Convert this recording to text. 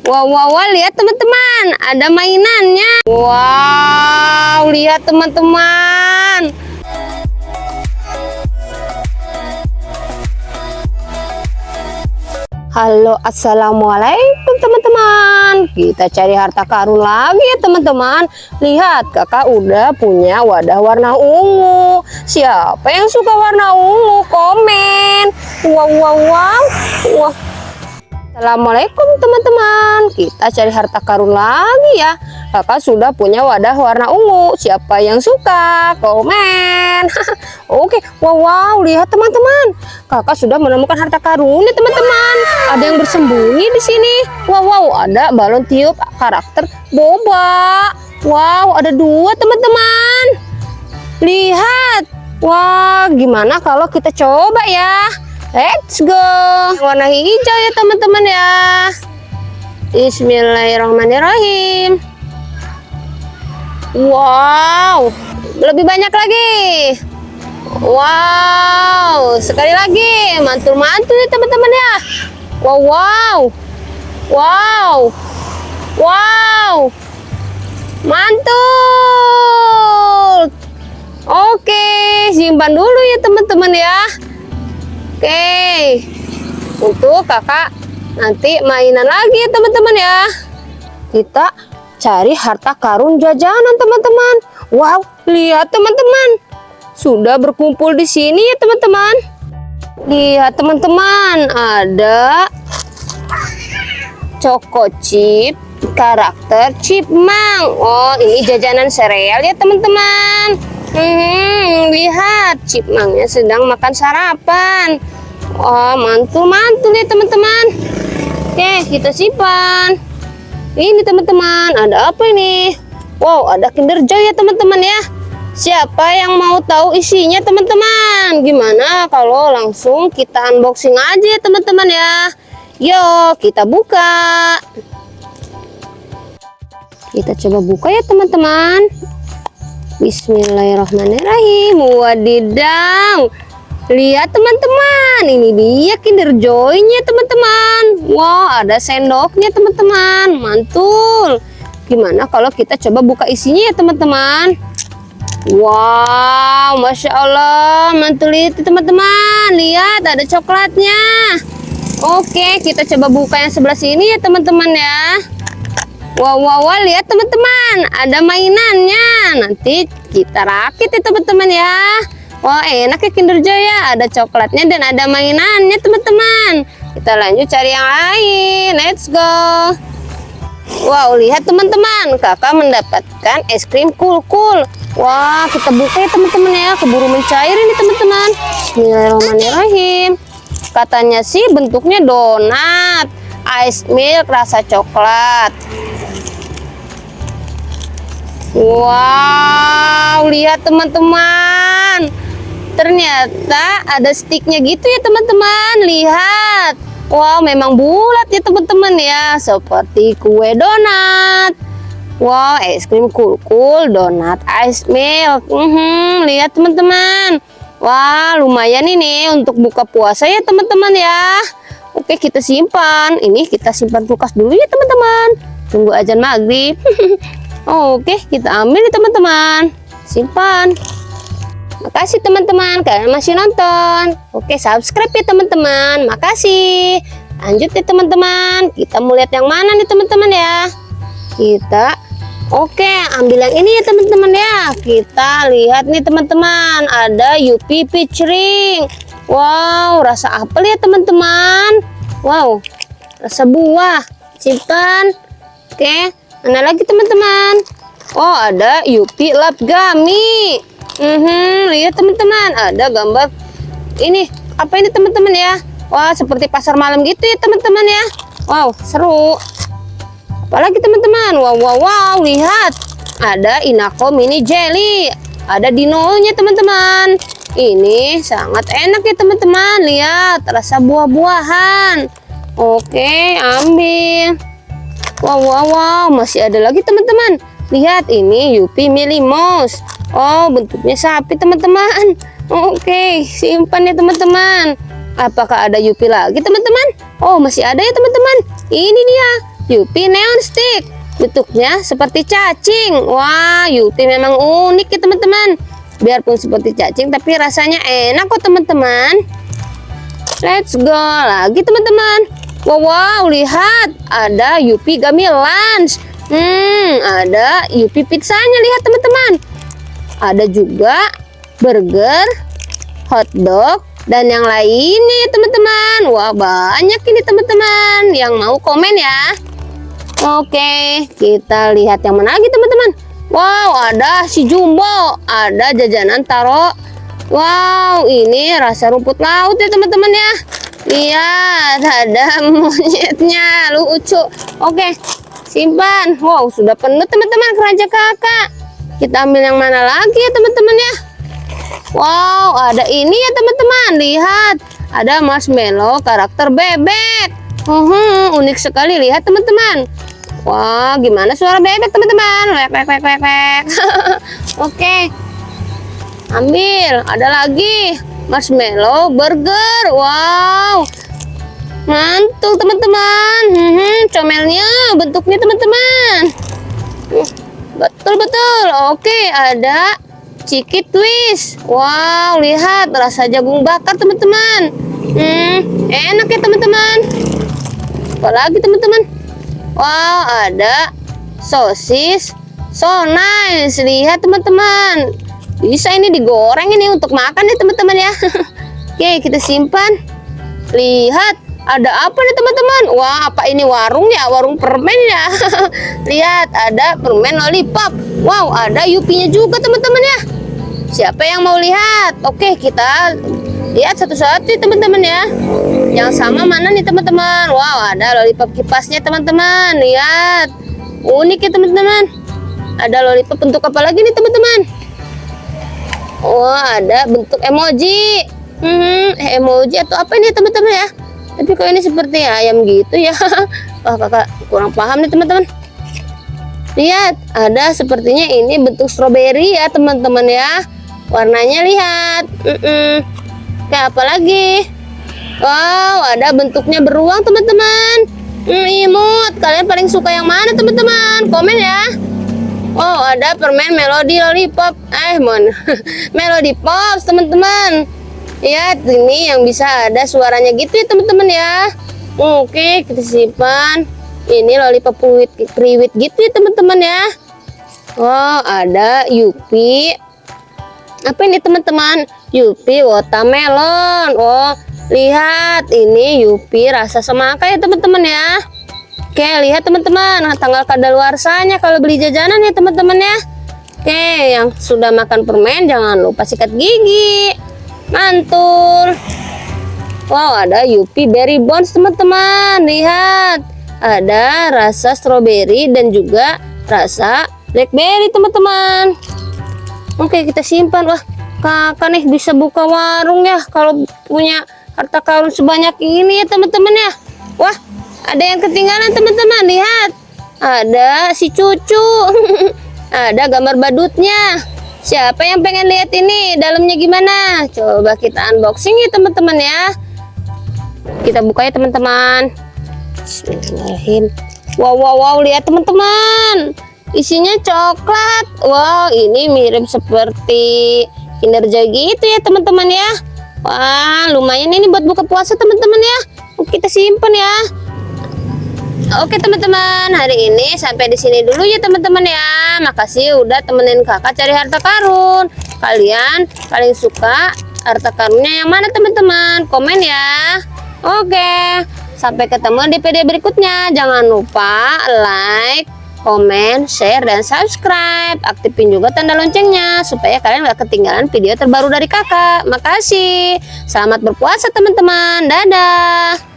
Wow, wow, wow, lihat teman-teman, ada mainannya. Wow, lihat teman-teman. Halo, assalamualaikum teman-teman. Kita cari harta karun lagi ya teman-teman. Lihat, kakak udah punya wadah warna ungu. Siapa yang suka warna ungu? Komen. Wow, wow, wow. Wah. Assalamualaikum teman-teman. Kita cari harta karun lagi ya. Kakak sudah punya wadah warna ungu. Siapa yang suka? Komen. Oke, wow, wow, lihat teman-teman. Kakak sudah menemukan harta karun ya teman-teman. Ada yang bersembunyi di sini. Wow, wow, ada balon tiup karakter boba. Wow, ada dua teman-teman. Lihat. Wah, gimana kalau kita coba ya? Let's go. Warna hijau ya teman-teman ya. Bismillahirrahmanirrahim. Wow, lebih banyak lagi. Wow, sekali lagi mantul-mantul ya teman-teman ya. Wow, wow, wow, wow, mantul. Oke, simpan dulu ya teman-teman ya. Oke, untuk kakak nanti mainan lagi teman-teman ya. Kita cari harta karun jajanan teman-teman. Wow, lihat teman-teman. Sudah berkumpul di sini ya teman-teman. Lihat teman-teman, ada Choco Chip karakter Chipmunk. Oh, ini jajanan sereal ya teman-teman. Hmm, lihat chipmunknya sedang makan sarapan. Wah, mantul-mantul ya teman-teman. Oke, kita simpan. Ini teman-teman, ada apa ini? Wow, ada Kinder Joy ya teman-teman ya. Siapa yang mau tahu isinya teman-teman? Gimana kalau langsung kita unboxing aja ya teman-teman ya? Yuk, kita buka. Kita coba buka ya teman-teman. Bismillahirrahmanirrahim. Wadidaw. Lihat teman-teman, ini dia Kinder Joy-nya teman-teman. Wow, ada sendoknya teman-teman. Mantul. Gimana kalau kita coba buka isinya ya teman-teman? Wow, Masya Allah. Mantul itu teman-teman. Lihat, ada coklatnya. Oke, kita coba buka yang sebelah sini ya teman-teman ya. Wow, wow, wow, lihat teman-teman, ada mainannya. Nanti kita rakit ya teman-teman ya. Wah, enak ya Kinder Joy. Ada coklatnya dan ada mainannya teman-teman. Kita lanjut cari yang lain. Let's go. Wow, lihat teman-teman, kakak mendapatkan es krim cool-cool. Wah, kita buka ya teman-teman ya. Keburu mencair ini teman-teman. Bismillahirrahmanirrahim. Katanya sih bentuknya donat. Ice milk rasa coklat. Wow, lihat teman-teman. Ternyata ada sticknya gitu ya teman-teman. Lihat. Wow, memang bulat ya teman-teman ya. Seperti kue donat. Wow, es krim cool-cool, donat ice milk. Mm lihat teman-teman. Wah, lumayan ini untuk buka puasa ya teman-teman ya. Oke, kita simpan. Ini kita simpan kulkas dulu ya teman-teman. Tunggu ajan maghrib. Oke, kita ambil nih teman-teman. Simpan. Makasih teman-teman kalian masih nonton. Oke, subscribe ya teman-teman. Makasih. Lanjut ya teman-teman. Kita mau lihat yang mana nih teman-teman ya. Kita Oke, ambil yang ini ya teman-teman ya. Kita lihat nih teman-teman, ada Yupi Peach Ring. Wow, rasa apel ya teman-teman. Wow, rasa buah. Simpan. Oke, Mana lagi teman-teman? Oh ada Yupi Lap Gami. Hmm, lihat teman-teman, ada gambar ini apa ini teman-teman ya? Wah seperti pasar malam gitu ya teman-teman ya. Wow seru. Apalagi teman-teman? Wow wow wow lihat ada Inako Mini Jelly. Ada dinonya teman-teman. Ini sangat enak ya teman-teman. Lihat rasa buah-buahan. Oke ambil. Wow, wow, wow, masih ada lagi teman-teman. Lihat ini Yupi Millie Mouse. Oh, bentuknya sapi teman-teman. Oke, simpan ya teman-teman. Apakah ada Yupi lagi teman-teman? Oh, masih ada ya teman-teman. Ini dia. Yupi neon stick. Bentuknya seperti cacing. Wah, Yupi memang unik ya teman-teman. Biarpun seperti cacing, tapi rasanya enak kok teman-teman. Let's go lagi teman-teman. Wow, wow, lihat ada Yupi Gummy Lunch. Hmm, ada Yupi pizzanya lihat teman-teman. Ada juga burger, hot dog, dan yang lainnya ya teman-teman. Wah, banyak ini teman-teman yang mau komen ya. Oke, kita lihat yang mana lagi teman-teman. Wow, ada si Jumbo, ada jajanan taro. Wow, ini rasa rumput laut ya teman-teman ya. Lihat, ada monyetnya, lucu. Oke, simpan. Wow, sudah penuh teman-teman keranjang kakak. Kita ambil yang mana lagi ya teman-teman ya. Wow, ada ini ya teman-teman. Lihat, ada marshmallow karakter bebek. Hmm, unik sekali. Lihat teman-teman. Wah, gimana suara bebek teman-teman? Wek, wek, wek. Oke. Ambil. Ada lagi. Marshmallow burger. Wow. Mantul teman-teman. Hmm, comelnya bentuknya teman-teman. Betul-betul. Oke, ada ciki twist. Wow, lihat rasa jagung bakar teman-teman. Hmm, enak ya teman-teman. Apalagi teman-teman? Wow, ada sosis. So nice. Lihat teman-teman. Bisa ini digoreng ini untuk makan ya teman-teman ya. Oke, kita simpan. Lihat, ada apa nih teman-teman? Wah, apa ini warung ya? Warung permen ya. Lihat, ada permen lollipop. Wow, ada yupinya juga teman-teman ya. Siapa yang mau lihat? Oke, kita lihat satu-satu teman-teman ya yang sama mana nih teman-teman wow ada lollipop kipasnya teman-teman lihat unik ya teman-teman ada lollipop bentuk apa lagi nih teman-teman wah ada bentuk emoji hmm, emoji atau apa ini teman-teman ya tapi kok ini seperti ayam gitu ya? Wah kakak kurang paham nih teman-teman. Lihat ada sepertinya ini bentuk stroberi ya teman-teman ya. Warnanya lihat. Mm -mm kayak apa lagi? Wow ada bentuknya beruang teman-teman. Hmm, imut kalian paling suka yang mana teman-teman? Komen ya. Oh ada permen melodi lollipop. Eh mon melodi pop teman-teman ya ini yang bisa ada suaranya gitu ya teman-teman ya. Oke kita simpan. Ini lollipop priwit, priwit gitu ya teman-teman ya. Oh ada Yupi. Apa ini teman-teman? Yupi watermelon. Oh lihat ini Yupi rasa semangka ya teman-teman ya? Oke lihat teman-teman. Tanggal kadaluarsanya kalau beli jajanan ya teman-teman ya. Oke yang sudah makan permen jangan lupa sikat gigi mantul. Wow ada Yupi berry bones teman-teman. Lihat ada rasa stroberi dan juga rasa blackberry teman-teman. Oke kita simpan. Wah kakak nih bisa buka warung ya kalau punya harta karun sebanyak ini ya teman-teman ya. Wah ada yang ketinggalan teman-teman. Lihat ada si cucu. Ada gambar badutnya siapa yang pengen lihat ini? Dalamnya gimana? Coba kita unboxing ya teman-teman ya. Kita buka ya teman-teman. Wow wow wow lihat teman-teman. Isinya coklat. Wow ini mirip seperti Kinder Joy gitu ya teman-teman ya. Wah lumayan ini buat buka puasa teman-teman ya. Kita simpan ya Oke teman-teman hari ini sampai di sini dulu ya teman-teman ya makasih udah temenin kakak cari harta karun kalian paling suka harta karunnya yang mana teman-teman komen ya Oke sampai ketemu di video berikutnya jangan lupa like komen, share, dan subscribe. Aktifin juga tanda loncengnya supaya kalian gak ketinggalan video terbaru dari kakak. Makasih. Selamat berpuasa teman-teman. Dadah.